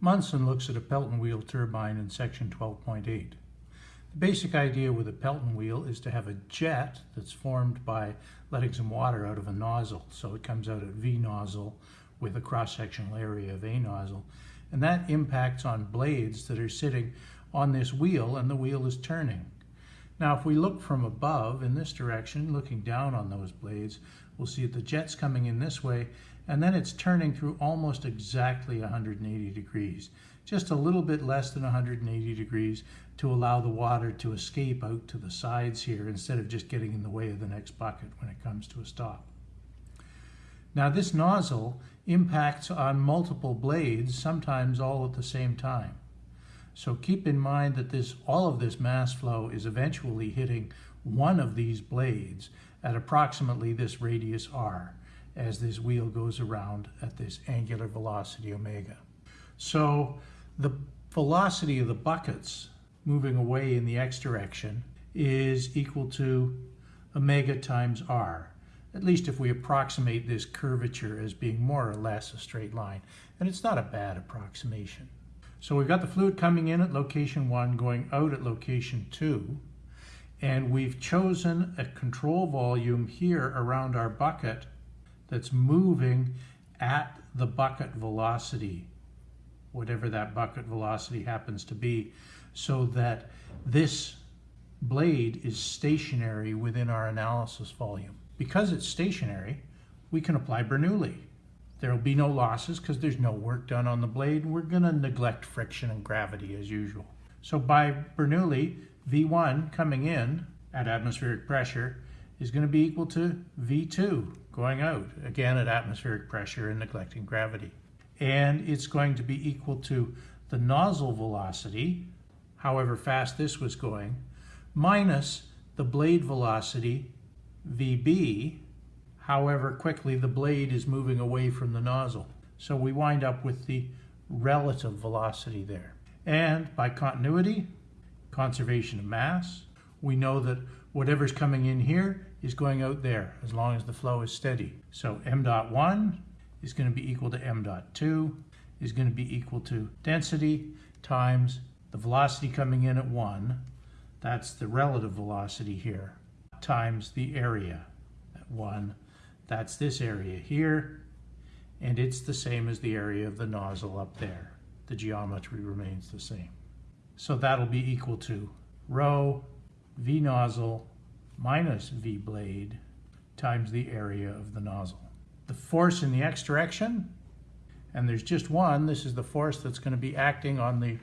Munson looks at a Pelton wheel turbine in section 12.8. The basic idea with a Pelton wheel is to have a jet that's formed by letting some water out of a nozzle. So it comes out at V nozzle with a cross-sectional area of A nozzle. And that impacts on blades that are sitting on this wheel and the wheel is turning. Now if we look from above in this direction, looking down on those blades, we'll see that the jet's coming in this way and then it's turning through almost exactly 180 degrees, just a little bit less than 180 degrees to allow the water to escape out to the sides here instead of just getting in the way of the next bucket when it comes to a stop. Now this nozzle impacts on multiple blades, sometimes all at the same time. So keep in mind that this, all of this mass flow is eventually hitting one of these blades at approximately this radius r as this wheel goes around at this angular velocity omega. So the velocity of the buckets moving away in the x direction is equal to omega times r, at least if we approximate this curvature as being more or less a straight line. And it's not a bad approximation. So we've got the fluid coming in at location 1, going out at location 2, and we've chosen a control volume here around our bucket that's moving at the bucket velocity, whatever that bucket velocity happens to be, so that this blade is stationary within our analysis volume. Because it's stationary, we can apply Bernoulli. There will be no losses because there's no work done on the blade. We're going to neglect friction and gravity as usual. So by Bernoulli, V1 coming in at atmospheric pressure is going to be equal to V2 going out, again at atmospheric pressure and neglecting gravity. And it's going to be equal to the nozzle velocity, however fast this was going, minus the blade velocity, VB, however quickly the blade is moving away from the nozzle. So we wind up with the relative velocity there. And by continuity, conservation of mass, we know that whatever's coming in here is going out there as long as the flow is steady. So m dot 1 is going to be equal to m dot 2 is going to be equal to density times the velocity coming in at 1, that's the relative velocity here, times the area at 1, that's this area here, and it's the same as the area of the nozzle up there. The geometry remains the same. So that'll be equal to rho V nozzle minus V blade times the area of the nozzle. The force in the x direction, and there's just one, this is the force that's going to be acting on the,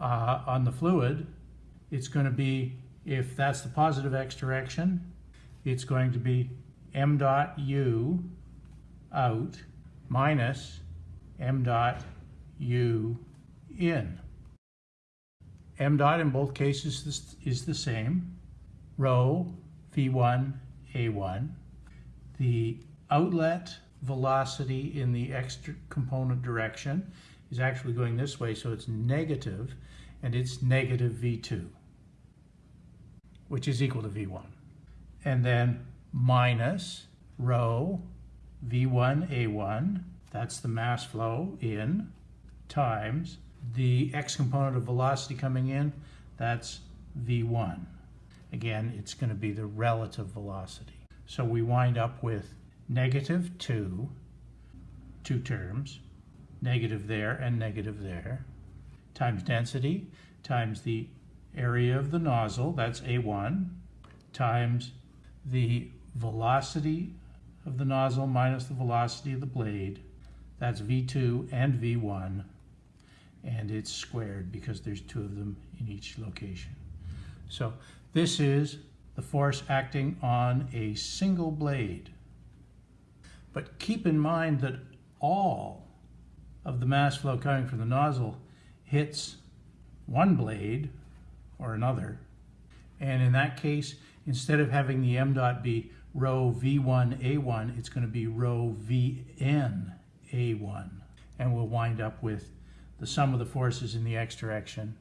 uh, on the fluid. It's going to be, if that's the positive x direction, it's going to be m dot u out minus m dot u in. M dot in both cases is the same. Rho V1, A1. The outlet velocity in the x component direction is actually going this way, so it's negative, and it's negative V2, which is equal to V1. And then minus rho V1, A1, that's the mass flow in, times the x component of velocity coming in, that's V1. Again, it's going to be the relative velocity. So we wind up with negative 2, two terms, negative there and negative there, times density, times the area of the nozzle, that's A1, times the velocity of the nozzle minus the velocity of the blade, that's V2 and V1, and it's squared because there's two of them in each location. So this is the force acting on a single blade. But keep in mind that all of the mass flow coming from the nozzle hits one blade or another. And in that case, instead of having the m dot be rho v1a1, it's going to be rho vn a1. And we'll wind up with the sum of the forces in the x direction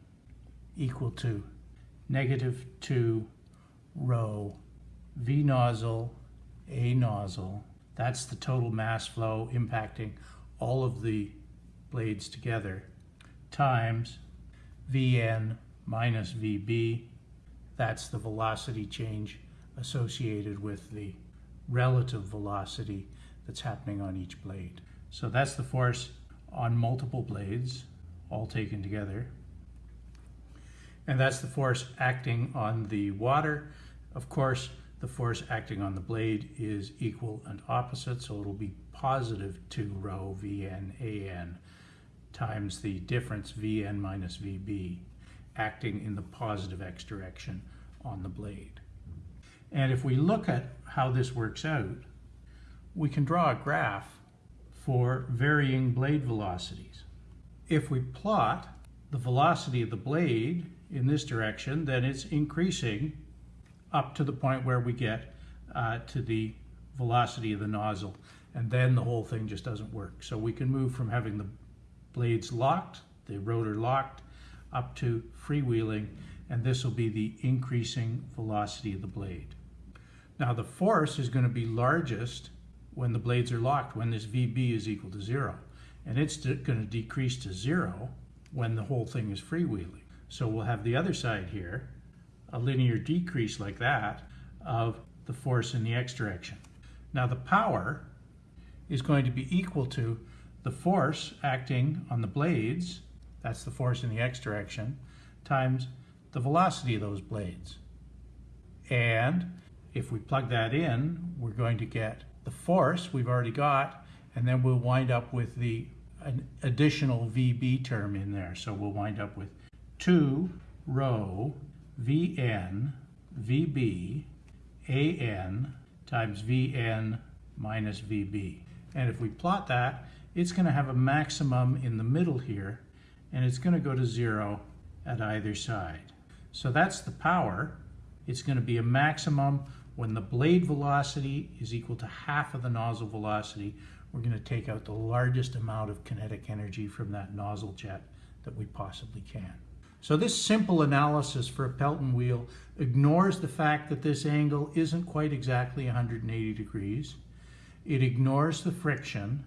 equal to negative 2 rho V nozzle, A nozzle. That's the total mass flow impacting all of the blades together times Vn minus Vb. That's the velocity change associated with the relative velocity that's happening on each blade. So that's the force on multiple blades, all taken together. And that's the force acting on the water. Of course, the force acting on the blade is equal and opposite, so it'll be positive 2 rho Vn An times the difference Vn minus Vb acting in the positive x direction on the blade. And if we look at how this works out, we can draw a graph for varying blade velocities. If we plot the velocity of the blade in this direction, then it's increasing up to the point where we get uh, to the velocity of the nozzle. And then the whole thing just doesn't work. So we can move from having the blades locked, the rotor locked, up to freewheeling, and this will be the increasing velocity of the blade. Now the force is going to be largest when the blades are locked, when this VB is equal to zero. And it's going to decrease to zero when the whole thing is freewheeling. So we'll have the other side here, a linear decrease like that of the force in the x direction. Now the power is going to be equal to the force acting on the blades, that's the force in the x direction, times the velocity of those blades. And if we plug that in, we're going to get the force we've already got, and then we'll wind up with the an additional VB term in there. So we'll wind up with 2 rho Vn Vb An times Vn minus Vb. And if we plot that, it's going to have a maximum in the middle here, and it's going to go to zero at either side. So that's the power. It's going to be a maximum when the blade velocity is equal to half of the nozzle velocity. We're going to take out the largest amount of kinetic energy from that nozzle jet that we possibly can. So this simple analysis for a Pelton wheel ignores the fact that this angle isn't quite exactly 180 degrees. It ignores the friction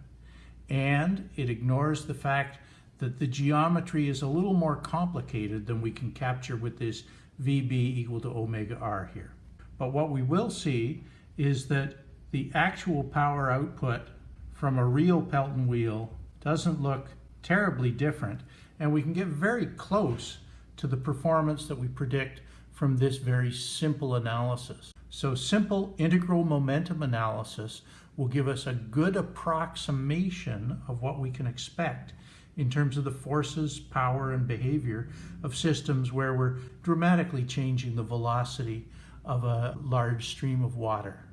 and it ignores the fact that the geometry is a little more complicated than we can capture with this VB equal to omega R here. But what we will see is that the actual power output from a real Pelton wheel doesn't look terribly different and we can get very close to the performance that we predict from this very simple analysis. So simple integral momentum analysis will give us a good approximation of what we can expect in terms of the forces, power, and behavior of systems where we're dramatically changing the velocity of a large stream of water.